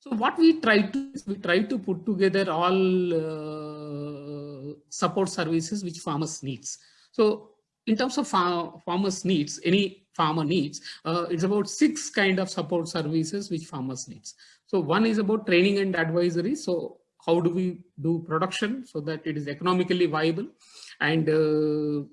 So what we try to we try to put together all uh, support services which farmers needs. So in terms of far farmers needs, any farmer needs, uh, it's about six kind of support services which farmers needs. So one is about training and advisory. So how do we do production so that it is economically viable and uh,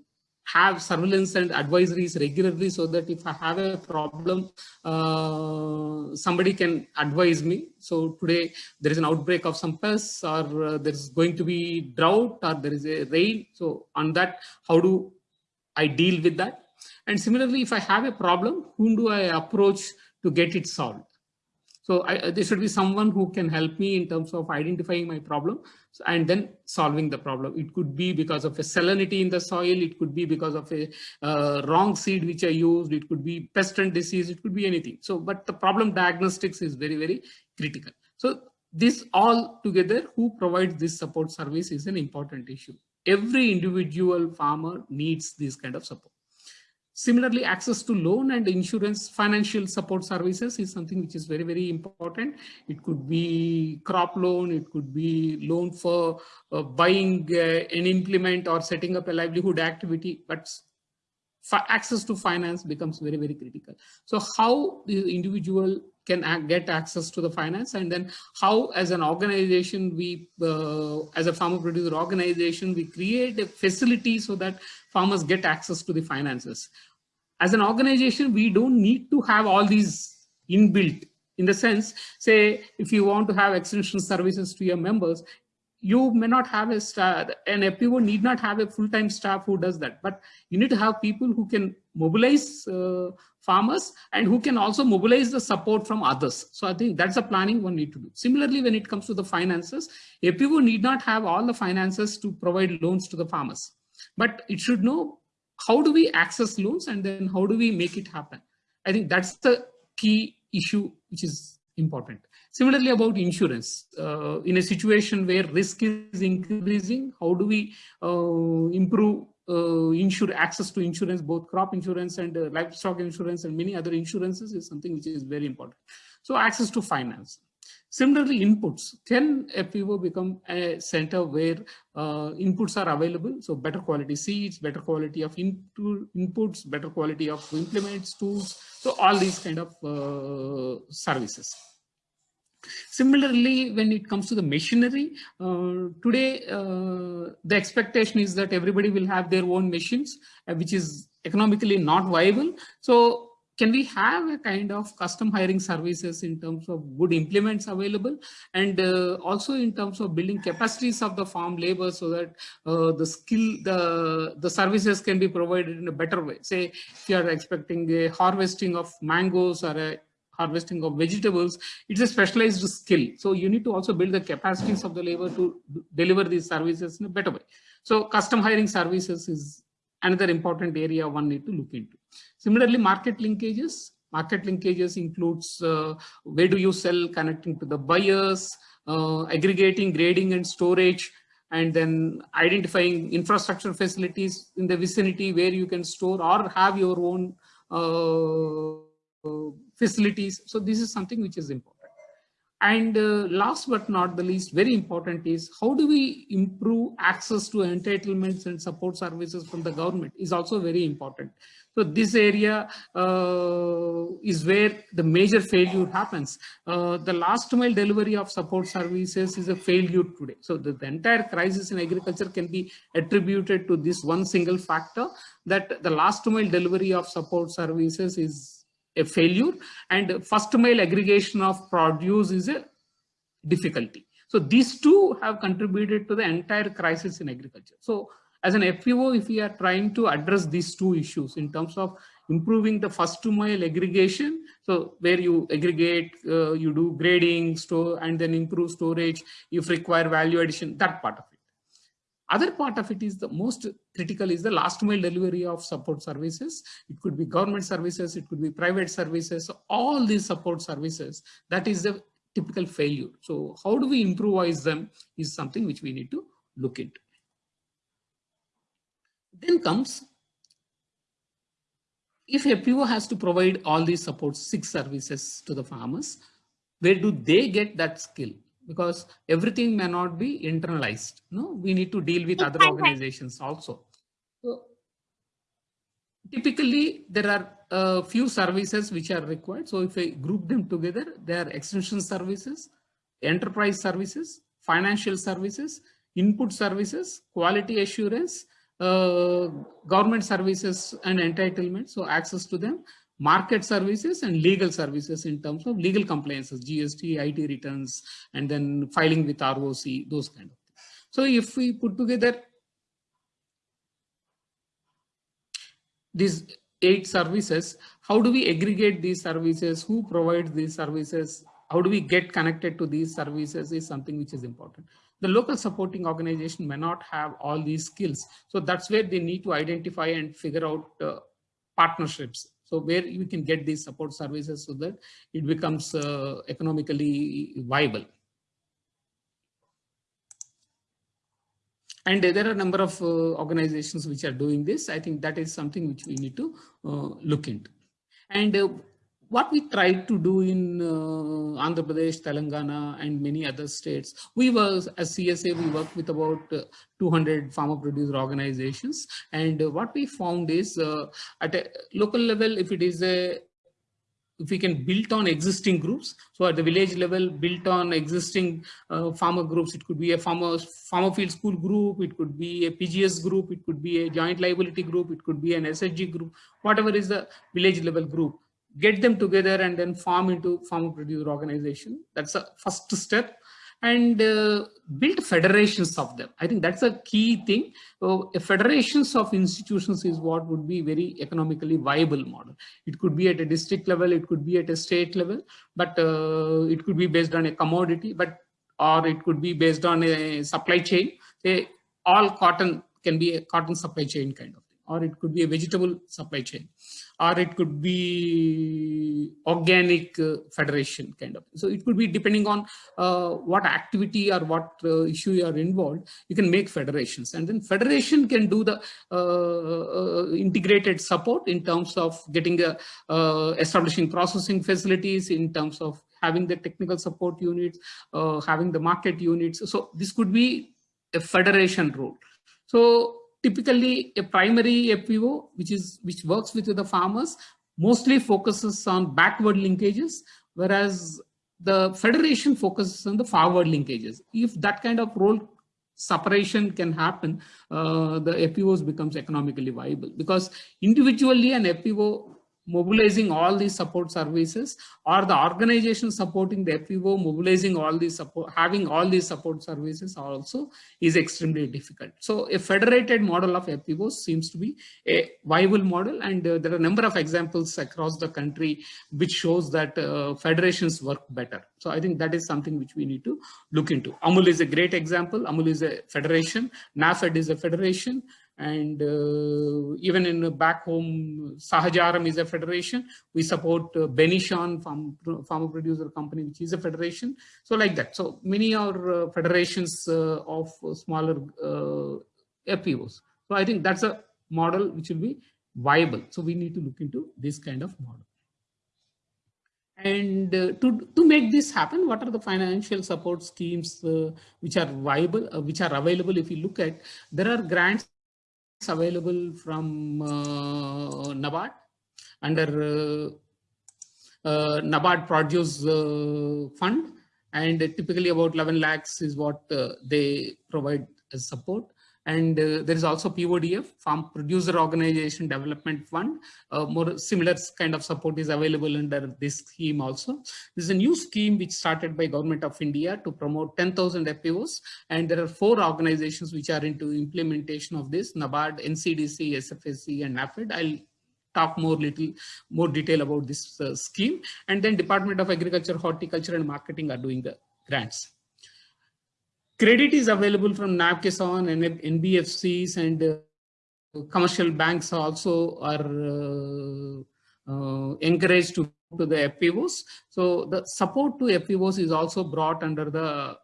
have surveillance and advisories regularly so that if I have a problem, uh, somebody can advise me. So today there is an outbreak of some pests or uh, there is going to be drought or there is a rain. So on that, how do I deal with that? And similarly, if I have a problem, whom do I approach to get it solved? So I, there should be someone who can help me in terms of identifying my problem and then solving the problem. It could be because of a salinity in the soil. It could be because of a uh, wrong seed which I used. It could be pest and disease. It could be anything. So, but the problem diagnostics is very, very critical. So this all together, who provides this support service is an important issue. Every individual farmer needs this kind of support. Similarly, access to loan and insurance financial support services is something which is very, very important. It could be crop loan, it could be loan for uh, buying uh, an implement or setting up a livelihood activity, but access to finance becomes very, very critical. So how the individual can get access to the finance? And then how as an organization we uh, as a farmer producer organization we create a facility so that farmers get access to the finances. As an organization we don't need to have all these inbuilt. In the sense say if you want to have extension services to your members you may not have a staff, an FPO need not have a full-time staff who does that, but you need to have people who can mobilize uh, farmers and who can also mobilize the support from others. So I think that's a planning one need to do. Similarly, when it comes to the finances, FPO need not have all the finances to provide loans to the farmers, but it should know how do we access loans and then how do we make it happen? I think that's the key issue which is important. Similarly about insurance, uh, in a situation where risk is increasing, how do we uh, improve uh, insure access to insurance, both crop insurance and uh, livestock insurance and many other insurances is something which is very important. So access to finance. Similarly, inputs. Can FPO become a center where uh, inputs are available? So better quality seeds, better quality of inputs, better quality of implements, tools. So all these kind of uh, services. Similarly, when it comes to the machinery, uh, today uh, the expectation is that everybody will have their own machines, uh, which is economically not viable. So can we have a kind of custom hiring services in terms of good implements available and uh, also in terms of building capacities of the farm labor so that uh, the skill the the services can be provided in a better way say if you are expecting a harvesting of mangoes or a harvesting of vegetables, it's a specialized skill. So you need to also build the capacities of the labor to deliver these services in a better way. So custom hiring services is another important area one need to look into. Similarly, market linkages. Market linkages includes uh, where do you sell, connecting to the buyers, uh, aggregating, grading and storage, and then identifying infrastructure facilities in the vicinity where you can store or have your own uh, facilities. So this is something which is important. And uh, last but not the least, very important is how do we improve access to entitlements and support services from the government is also very important. So this area uh, is where the major failure happens. Uh, the last mile delivery of support services is a failure today. So the, the entire crisis in agriculture can be attributed to this one single factor that the last mile delivery of support services is a failure and first mile aggregation of produce is a difficulty. So these two have contributed to the entire crisis in agriculture. So as an FPO, if we are trying to address these two issues in terms of improving the first mile aggregation, so where you aggregate, uh, you do grading, store, and then improve storage, if require value addition, that part of it. Other part of it is the most critical is the last mile delivery of support services. It could be government services, it could be private services, all these support services, that is the typical failure. So how do we improvise them is something which we need to look into. Then comes, if FPO has to provide all these support six services to the farmers, where do they get that skill? Because everything may not be internalized. No, we need to deal with other organizations also. So typically there are a few services which are required. So if I group them together, they are extension services, enterprise services, financial services, input services, quality assurance, uh, government services and entitlement, so access to them, market services and legal services in terms of legal compliances, GST, IT returns, and then filing with ROC, those kind of things. So if we put together these eight services, how do we aggregate these services? Who provides these services? How do we get connected to these services is something which is important the local supporting organization may not have all these skills. So that's where they need to identify and figure out uh, partnerships. So where you can get these support services so that it becomes uh, economically viable. And there are a number of uh, organizations which are doing this. I think that is something which we need to uh, look into. And uh, what we tried to do in uh, Andhra Pradesh, Telangana, and many other states, we were, as CSA, we worked with about uh, 200 farmer producer organizations. And uh, what we found is uh, at a local level, if it is a if we can build on existing groups so at the village level built on existing uh, farmer groups it could be a farmer farmer field school group it could be a pgs group it could be a joint liability group it could be an ssg group whatever is the village level group get them together and then form into farmer producer organization. That's a first step and uh, build federations of them. I think that's a key thing. So federations of institutions is what would be very economically viable model. It could be at a district level, it could be at a state level, but uh, it could be based on a commodity, but or it could be based on a supply chain. Say all cotton can be a cotton supply chain kind of or it could be a vegetable supply chain or it could be organic uh, federation kind of. So it could be depending on uh, what activity or what uh, issue you are involved, you can make federations. And then federation can do the uh, uh, integrated support in terms of getting a, uh, establishing processing facilities, in terms of having the technical support units, having the market units. So this could be a federation role. So typically a primary FPO, which is which works with the farmers, mostly focuses on backward linkages, whereas the federation focuses on the forward linkages. If that kind of role separation can happen, uh, the FPOs becomes economically viable because individually an FPO mobilizing all these support services or the organization supporting the FPO mobilizing all these support, having all these support services also is extremely difficult. So a federated model of FPOs seems to be a viable model and uh, there are a number of examples across the country which shows that uh, federations work better. So I think that is something which we need to look into. AMUL is a great example. AMUL is a federation. NAFED is a federation and uh, even in back home Sahaja Aharam is a federation. We support uh, benishan farm farmer producer company which is a federation. So like that. So many are uh, federations of smaller fpos so i think that's a model which will be viable. So we need to look into this kind of model. And uh, to, to make this happen, what are the financial support schemes uh, which are viable, uh, which are available? If you look at, there are grants available from uh, NABARD under uh, uh, NABARD Produce Fund. And typically about 11 lakhs is what they provide as support and uh, there is also PODF, Farm Producer Organization Development Fund. Uh, more similar kind of support is available under this scheme also. This is a new scheme which started by Government of India to promote 10,000 FPOs. And there are four organizations which are into implementation of this, NABARD, NCDC, SFAC, and NAFED. I'll talk more little more detail about this uh, scheme. And then Department of Agriculture, Horticulture, and Marketing are doing the grants. Credit is available from NABKISAN and NBFCs and uh, commercial banks also are uh, uh, encouraged to to the FPOs. So the support to FPOs is also brought under the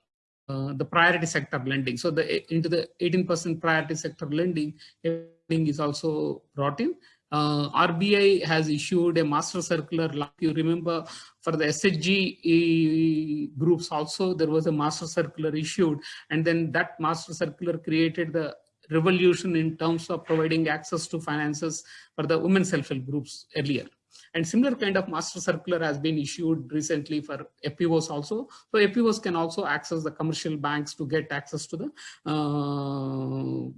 uh, the priority sector lending. So the into the 18% priority sector lending, lending is also brought in. Uh, RBI has issued a master circular, like you remember, for the SHG groups also, there was a master circular issued, and then that master circular created the revolution in terms of providing access to finances for the women self-help groups earlier. And similar kind of master circular has been issued recently for FPOs also. So FPOs can also access the commercial banks to get access to the uh,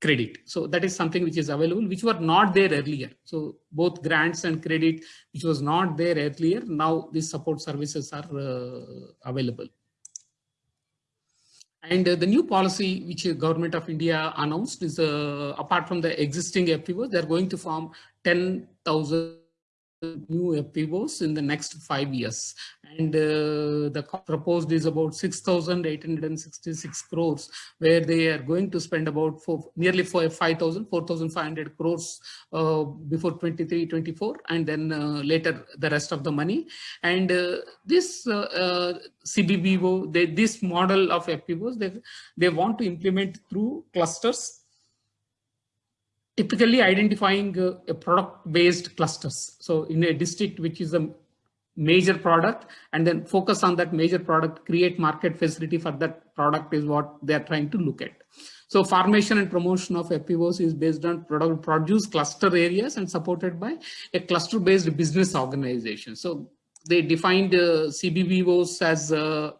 credit. So that is something which is available, which were not there earlier. So both grants and credit, which was not there earlier, now these support services are uh, available. And uh, the new policy which the government of India announced is, uh, apart from the existing FPO, they're going to form 10,000 new FPOs in the next five years. And uh, the proposed is about 6,866 crores, where they are going to spend about four, nearly 5,000, 4,500 crores uh, before 23, 24, and then uh, later the rest of the money. And uh, this uh, uh, CBBO, they, this model of FPOs, they, they want to implement through clusters typically identifying uh, a product-based clusters. So in a district which is a major product and then focus on that major product, create market facility for that product is what they're trying to look at. So formation and promotion of FPOs is based on product produce cluster areas and supported by a cluster-based business organization. So they defined uh, as uh,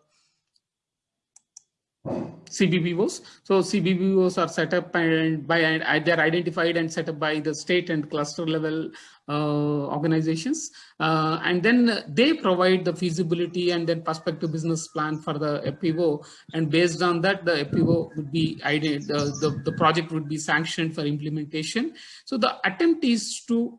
CBBOs. So CBBOs are set up and by they're identified and set up by the state and cluster level uh, organizations. Uh, and then they provide the feasibility and then prospective business plan for the FPO. And based on that, the FPO would be, the, the, the project would be sanctioned for implementation. So the attempt is to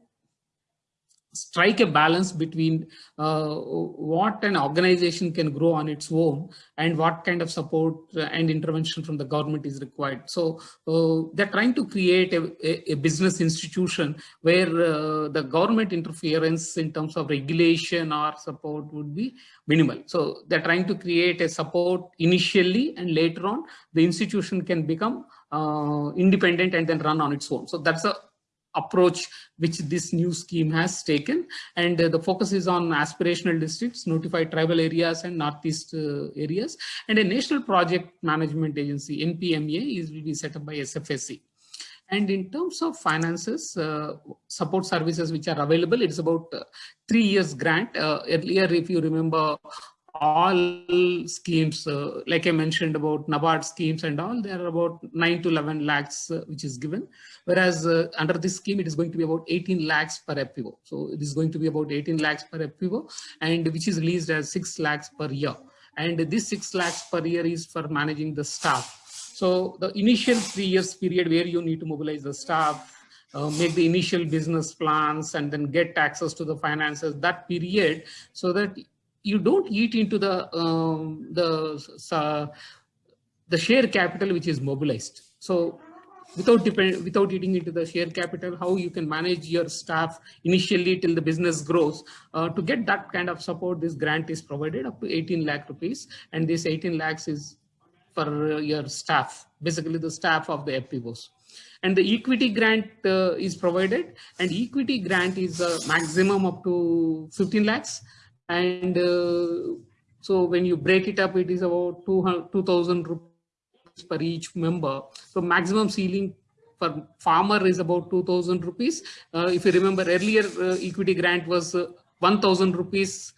strike a balance between uh, what an organization can grow on its own and what kind of support and intervention from the government is required. So uh, they're trying to create a, a business institution where uh, the government interference in terms of regulation or support would be minimal. So they're trying to create a support initially and later on the institution can become uh, independent and then run on its own. So that's a approach which this new scheme has taken. And uh, the focus is on aspirational districts notified tribal areas and northeast uh, areas. And a national project management agency npma is will be set up by sfac and in terms of finances uh, support services which are available it's about uh, three years grant. Uh, earlier if you remember all schemes, uh, like I mentioned about NABARD schemes and all, there are about 9 to 11 lakhs, uh, which is given. Whereas uh, under this scheme, it is going to be about 18 lakhs per FPO. So it is going to be about 18 lakhs per FPO, and which is released as 6 lakhs per year. And this 6 lakhs per year is for managing the staff. So the initial three years period where you need to mobilize the staff, uh, make the initial business plans and then get access to the finances, that period, so that you don't eat into the um, the uh, the share capital which is mobilized. So without depend without eating into the share capital, how you can manage your staff initially till the business grows. Uh, to get that kind of support, this grant is provided up to 18 lakh rupees, and this 18 lakhs is for your staff, basically the staff of the FPOs. And the equity grant uh, is provided, and equity grant is a maximum up to 15 lakhs and uh, so when you break it up, it is about 2,000 rupees per each member. So maximum ceiling for farmer is about 2,000 rupees. Uh, if you remember earlier, uh, equity grant was uh, 1,000 rupees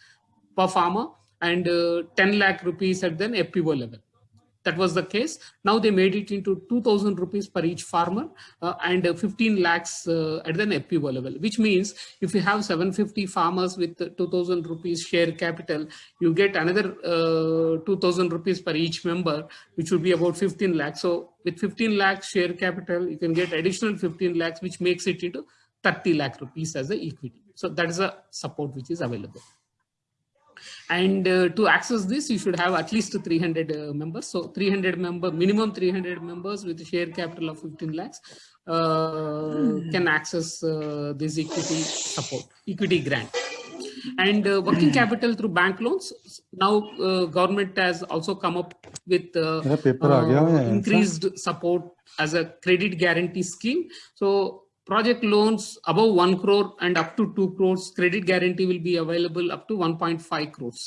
per farmer and uh, 10 lakh rupees at the FPO level that was the case. Now they made it into 2000 rupees per each farmer uh, and 15 lakhs uh, at the FPO level, which means if you have 750 farmers with 2000 rupees share capital, you get another uh, 2000 rupees per each member, which would be about 15 lakhs. So with 15 lakhs share capital, you can get additional 15 lakhs, which makes it into 30 lakh rupees as the equity. So that is a support which is available. And uh, to access this, you should have at least 300 uh, members. So 300 member, minimum 300 members with a share capital of 15 lakhs uh, can access uh, this equity support, equity grant. And uh, working hmm. capital through bank loans. Now uh, government has also come up with increased support as a credit guarantee scheme. So project loans above 1 crore and up to 2 crores, credit guarantee will be available up to 1.5 crores.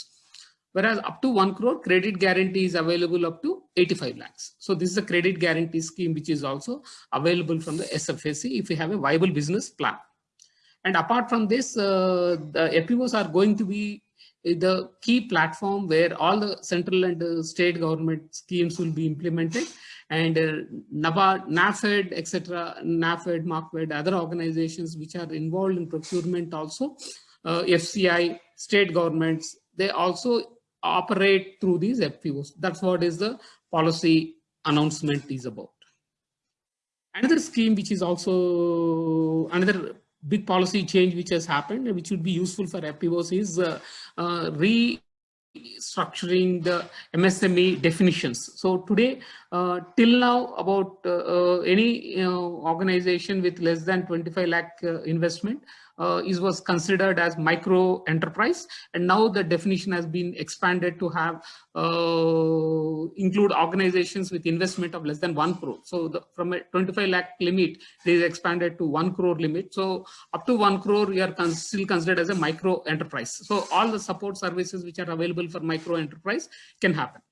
Whereas up to 1 crore, credit guarantee is available up to 85 lakhs. So this is a credit guarantee scheme which is also available from the SFAC if you have a viable business plan. And apart from this, uh, the FPOs are going to be the key platform where all the central and uh, state government schemes will be implemented and uh, NABARD, NAFED, etc., NAFED, MARKFED, other organizations which are involved in procurement also, uh, FCI, state governments, they also operate through these FPOs. That's what is the policy announcement is about. Another scheme which is also another big policy change which has happened, which would be useful for FPOs is uh, uh, restructuring the MSME definitions. So today, uh, till now, about uh, uh, any organization with less than 25 lakh uh, investment, uh, is was considered as micro enterprise. And now the definition has been expanded to have uh, include organizations with investment of less than 1 crore. So the, from a 25 lakh limit it is expanded to 1 crore limit. So up to 1 crore we are con still considered as a micro enterprise. So all the support services which are available for micro enterprise can happen.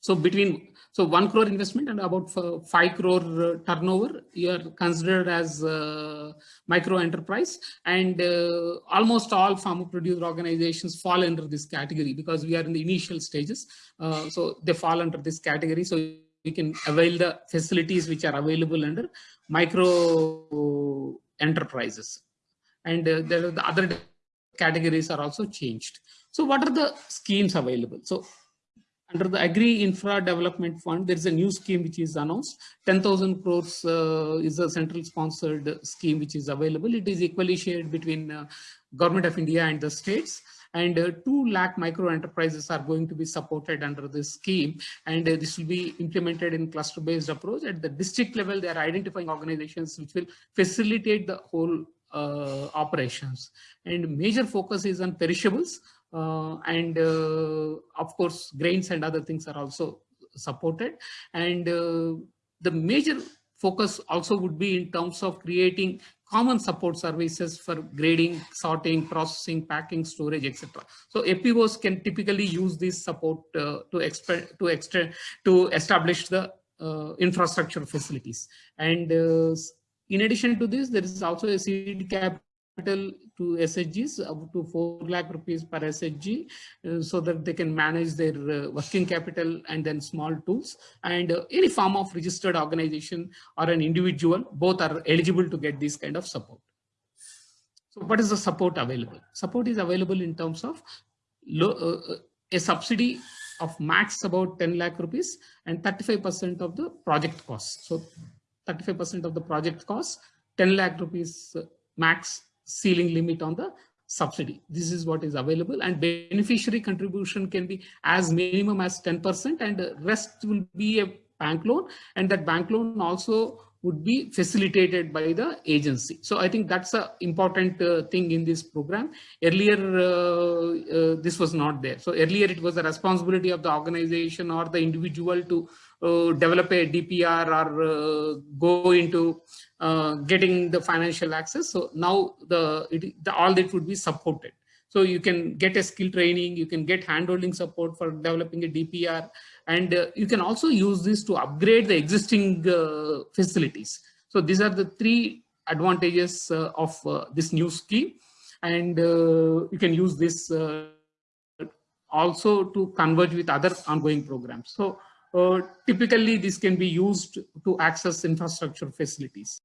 So between so one crore investment and about five crore uh, turnover, you are considered as uh, micro enterprise and uh, almost all farmer producer organizations fall under this category because we are in the initial stages. So they fall under this category. So we can avail the facilities which are available under micro enterprises. And uh, are the other categories are also changed. So what are the schemes available? So under the Agri Infra Development Fund, there is a new scheme which is announced. 10,000 crores uh, is a central sponsored scheme which is available. It is equally shared between uh, Government of India and the states. And uh, 2 lakh micro enterprises are going to be supported under this scheme. And uh, this will be implemented in cluster-based approach. At the district level, they are identifying organizations which will facilitate the whole uh, operations. And major focus is on perishables and uh, of course grains and other things are also supported and uh, the major focus also would be in terms of creating common support services for grading, sorting, processing, packing, storage, etc. So FPOs can typically use this support uh, to to extend to establish the uh, infrastructure facilities. And uh, in addition to this, there is also a seed cap capital to SHGs up to 4 lakh rupees per SHG uh, so that they can manage their uh, working capital and then small tools and uh, any form of registered organization or an individual both are eligible to get this kind of support. So what is the support available? Support is available in terms of low, uh, uh, a subsidy of max about 10 lakh rupees and 35% of the project cost. So 35% of the project cost, 10 lakh rupees uh, max ceiling limit on the subsidy. This is what is available and beneficiary contribution can be as minimum as 10% and the rest will be a bank loan and that bank loan also would be facilitated by the agency. So I think that's an important uh, thing in this program. Earlier, uh, uh, this was not there. So earlier it was the responsibility of the organization or the individual to uh, develop a DPR or uh, go into uh, getting the financial access. So now the, it, the all that would be supported. So you can get a skill training, you can get handholding support for developing a DPR, and uh, you can also use this to upgrade the existing uh, facilities. So these are the three advantages uh, of uh, this new scheme. And uh, you can use this also to converge with other ongoing programs. So typically this can be used to access infrastructure facilities.